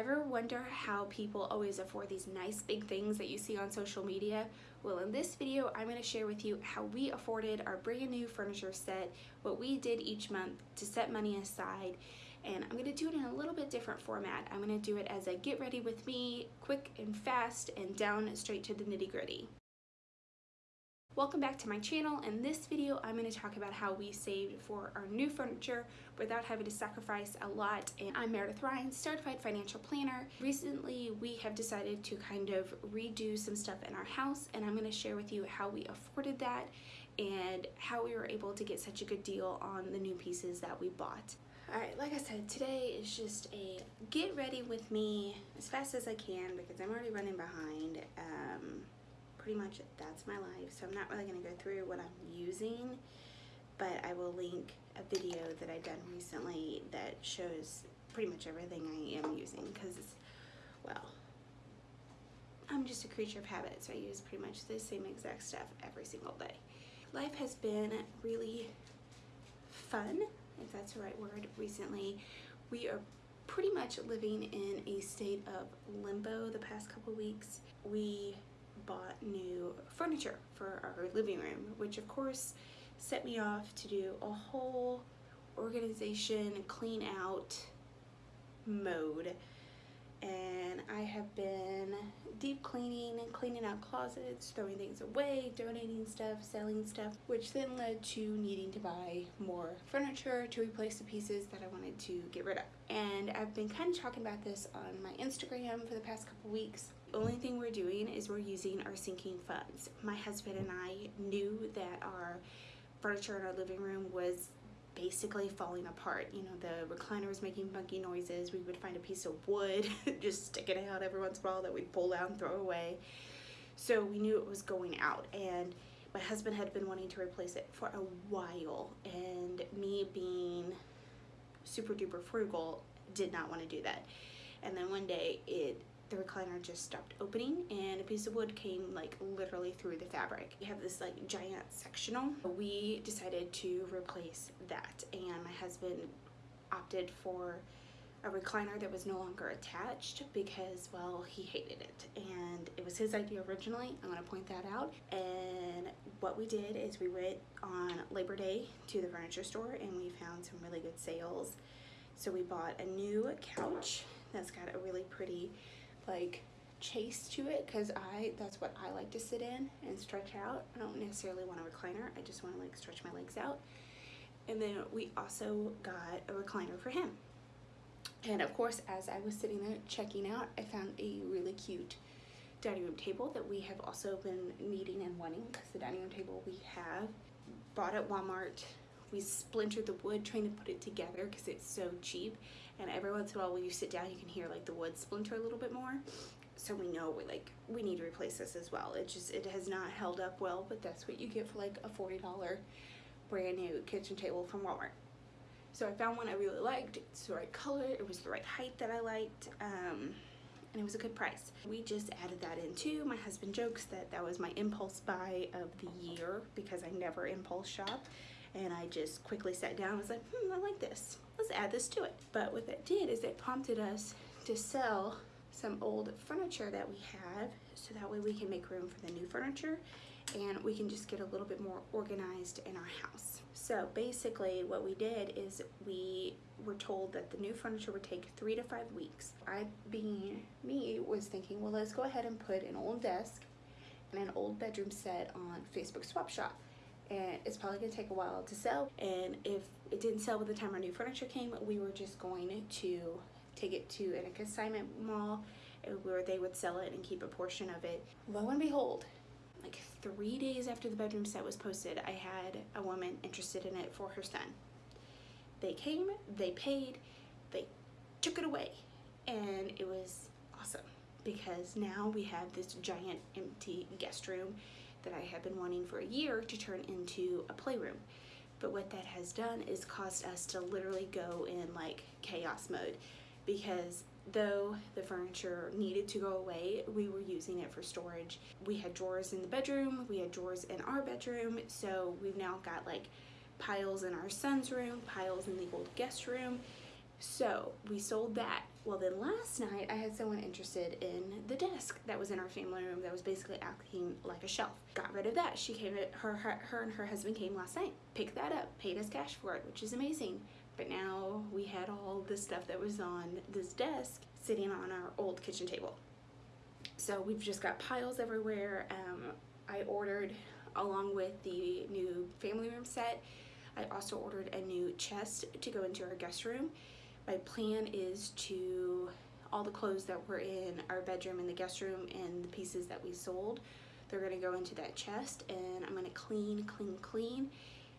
Ever wonder how people always afford these nice big things that you see on social media? Well, in this video, I'm going to share with you how we afforded our brand new furniture set, what we did each month to set money aside, and I'm going to do it in a little bit different format. I'm going to do it as a get ready with me, quick and fast, and down straight to the nitty gritty. Welcome back to my channel. In this video, I'm going to talk about how we saved for our new furniture without having to sacrifice a lot. And I'm Meredith Ryan, Certified Financial Planner. Recently, we have decided to kind of redo some stuff in our house, and I'm going to share with you how we afforded that and how we were able to get such a good deal on the new pieces that we bought. Alright, like I said, today is just a get ready with me as fast as I can because I'm already running behind. Um, pretty much that's my life. So I'm not really going to go through what I'm using, but I will link a video that I've done recently that shows pretty much everything I am using because, well, I'm just a creature of habit, so I use pretty much the same exact stuff every single day. Life has been really fun, if that's the right word, recently. We are pretty much living in a state of limbo the past couple weeks. We bought new furniture for our living room, which of course set me off to do a whole organization clean out mode and I have been deep cleaning and cleaning out closets, throwing things away, donating stuff, selling stuff, which then led to needing to buy more furniture to replace the pieces that I wanted to get rid of. And I've been kind of talking about this on my Instagram for the past couple weeks. The only thing we're doing is we're using our sinking funds. My husband and I knew that our furniture in our living room was basically falling apart. You know, the recliner was making funky noises. We would find a piece of wood, just stick it out every once in a while that we'd pull out and throw away. So we knew it was going out and my husband had been wanting to replace it for a while and me being super duper frugal did not want to do that. And then one day it the recliner just stopped opening and a piece of wood came like literally through the fabric. We have this like giant sectional. We decided to replace that and my husband opted for a recliner that was no longer attached because well he hated it and it was his idea originally I'm gonna point that out and what we did is we went on Labor Day to the furniture store and we found some really good sales so we bought a new couch that's got a really pretty like chaise to it because I that's what I like to sit in and stretch out. I don't necessarily want a recliner. I just want to like stretch my legs out. And then we also got a recliner for him. And of course, as I was sitting there checking out, I found a really cute dining room table that we have also been needing and wanting because the dining room table we have bought at Walmart we splintered the wood trying to put it together because it's so cheap. And every once in a while when you sit down you can hear like the wood splinter a little bit more. So we know we like we need to replace this as well. It just it has not held up well but that's what you get for like a $40 brand new kitchen table from Walmart. So I found one I really liked. It's the right color. It was the right height that I liked um, and it was a good price. We just added that in too. My husband jokes that that was my impulse buy of the year because I never impulse shop and I just quickly sat down and was like, hmm, I like this. Let's add this to it. But what that did is it prompted us to sell some old furniture that we have so that way we can make room for the new furniture and we can just get a little bit more organized in our house. So basically what we did is we were told that the new furniture would take three to five weeks. I, being me, was thinking, well, let's go ahead and put an old desk and an old bedroom set on Facebook Swap Shop and it's probably gonna take a while to sell. And if it didn't sell by the time our new furniture came we were just going to take it to an consignment mall where they would sell it and keep a portion of it. Lo and behold like three days after the bedroom set was posted I had a woman interested in it for her son. They came they paid they took it away and it was awesome because now we have this giant empty guest room that I have been wanting for a year to turn into a playroom. But what that has done is caused us to literally go in like chaos mode because though the furniture needed to go away, we were using it for storage. We had drawers in the bedroom, we had drawers in our bedroom, so we've now got like piles in our son's room, piles in the old guest room, So we sold that. Well, then last night I had someone interested in the desk that was in our family room that was basically acting like a shelf. Got rid of that. She came, her, her, her and her husband came last night, picked that up, paid us cash for it, which is amazing. But now we had all the stuff that was on this desk sitting on our old kitchen table. So we've just got piles everywhere. Um, I ordered, along with the new family room set, I also ordered a new chest to go into our guest room my plan is to all the clothes that were in our bedroom and the guest room and the pieces that we sold they're going to go into that chest and I'm going to clean clean clean.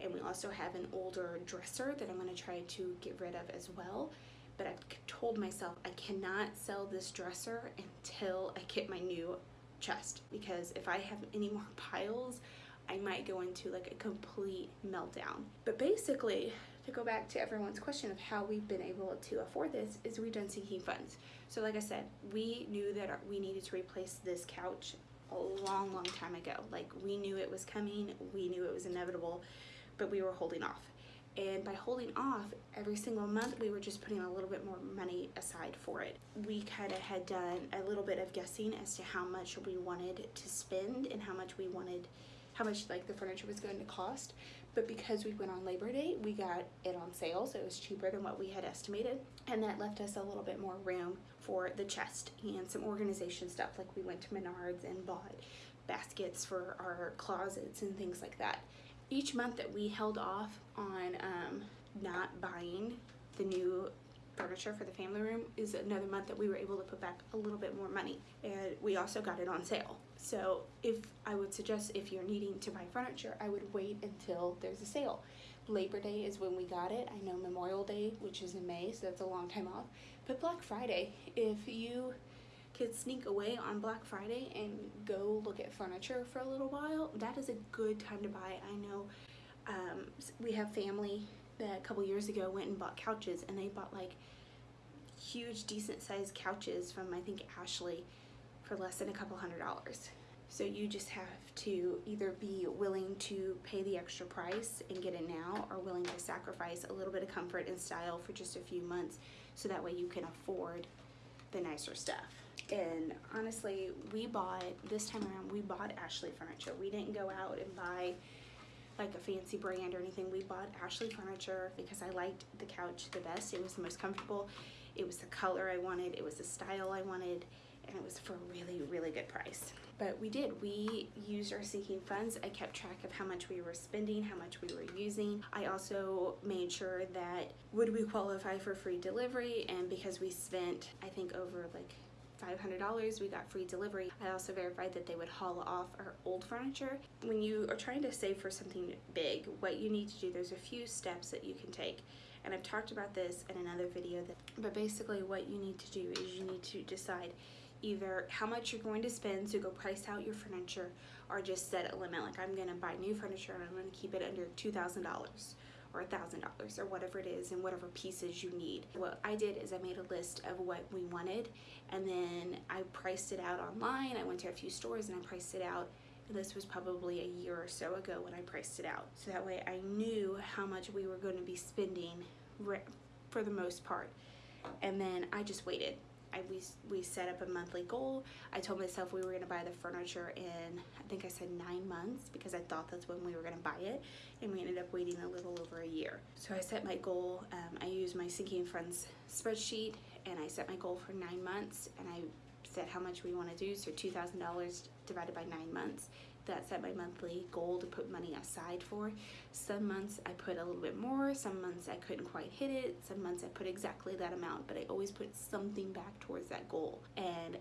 And we also have an older dresser that I'm going to try to get rid of as well. But I've told myself I cannot sell this dresser until I get my new chest because if I have any more piles I might go into like a complete meltdown. But basically to go back to everyone's question of how we've been able to afford this is we've done sinking funds. So like I said, we knew that we needed to replace this couch a long, long time ago. Like we knew it was coming, we knew it was inevitable, but we were holding off. And by holding off, every single month we were just putting a little bit more money aside for it. We kind of had done a little bit of guessing as to how much we wanted to spend and how much we wanted, how much like the furniture was going to cost but because we went on Labor Day, we got it on sale, so it was cheaper than what we had estimated, and that left us a little bit more room for the chest and some organization stuff, like we went to Menards and bought baskets for our closets and things like that. Each month that we held off on um, not buying the new furniture for the family room is another month that we were able to put back a little bit more money and we also got it on sale so if I would suggest if you're needing to buy furniture I would wait until there's a sale. Labor Day is when we got it. I know Memorial Day which is in May so that's a long time off. But Black Friday if you could sneak away on Black Friday and go look at furniture for a little while that is a good time to buy. I know um, we have family that a couple years ago went and bought couches and they bought like huge decent sized couches from I think Ashley for less than a couple hundred dollars. So you just have to either be willing to pay the extra price and get it now or willing to sacrifice a little bit of comfort and style for just a few months so that way you can afford the nicer stuff. And honestly, we bought, this time around, we bought Ashley furniture. We didn't go out and buy like a fancy brand or anything. We bought Ashley furniture because I liked the couch the best. It was the most comfortable. It was the color I wanted. It was the style I wanted. And it was for a really, really good price. But we did. We used our sinking funds. I kept track of how much we were spending, how much we were using. I also made sure that would we qualify for free delivery and because we spent, I think over like $500 we got free delivery i also verified that they would haul off our old furniture when you are trying to save for something big what you need to do there's a few steps that you can take and i've talked about this in another video that but basically what you need to do is you need to decide either how much you're going to spend so go price out your furniture or just set a limit like i'm going to buy new furniture and i'm going to keep it under $2000 or a thousand dollars or whatever it is and whatever pieces you need. What I did is I made a list of what we wanted and then I priced it out online. I went to a few stores and I priced it out this was probably a year or so ago when I priced it out. So that way I knew how much we were going to be spending for the most part. And then I just waited I, we, we set up a monthly goal. I told myself we were going to buy the furniture in, I think I said nine months because I thought that's when we were going to buy it. And we ended up waiting a little over a year. So I set my goal. Um, I used my Sinking Funds spreadsheet and I set my goal for nine months and I said how much we want to do. So $2,000 divided by nine months that set my monthly goal to put money aside for. Some months I put a little bit more, some months I couldn't quite hit it, some months I put exactly that amount, but I always put something back towards that goal. And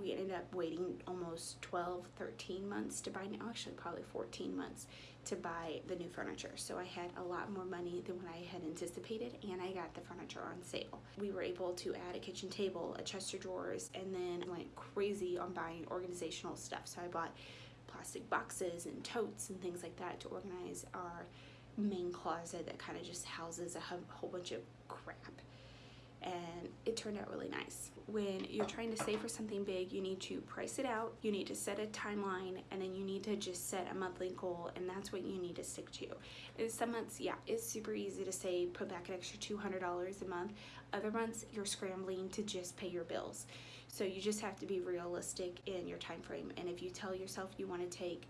we ended up waiting almost 12, 13 months to buy, actually probably 14 months to buy the new furniture. So I had a lot more money than what I had anticipated and I got the furniture on sale. We were able to add a kitchen table, a chest of drawers, and then went crazy on buying organizational stuff. So I bought plastic boxes and totes and things like that to organize our main closet that kind of just houses a whole bunch of crap. And it turned out really nice. When you're trying to save for something big, you need to price it out, you need to set a timeline, and then you need to just set a monthly goal, and that's what you need to stick to. In some months, yeah, it's super easy to say put back an extra $200 a month. Other months, you're scrambling to just pay your bills. So you just have to be realistic in your time frame. And if you tell yourself you want to take,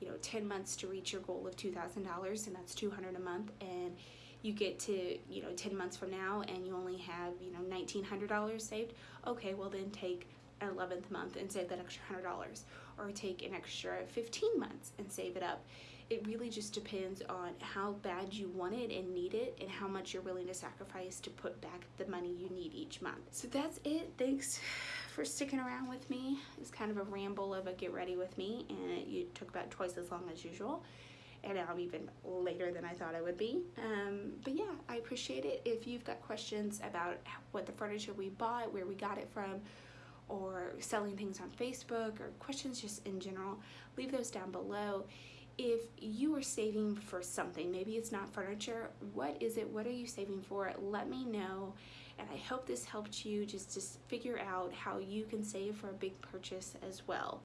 you know, 10 months to reach your goal of $2,000, and that's 200 a month, and you get to you know 10 months from now and you only have you know $1900 saved okay well then take an 11th month and save that extra $100 or take an extra 15 months and save it up. It really just depends on how bad you want it and need it and how much you're willing to sacrifice to put back the money you need each month. So that's it. Thanks for sticking around with me it's kind of a ramble of a get ready with me and it took about twice as long as usual and I'm even later than I thought I would be. Um, but yeah, I appreciate it. If you've got questions about what the furniture we bought, where we got it from, or selling things on Facebook, or questions just in general, leave those down below. If you are saving for something, maybe it's not furniture, what is it? What are you saving for? Let me know. And I hope this helped you just to figure out how you can save for a big purchase as well.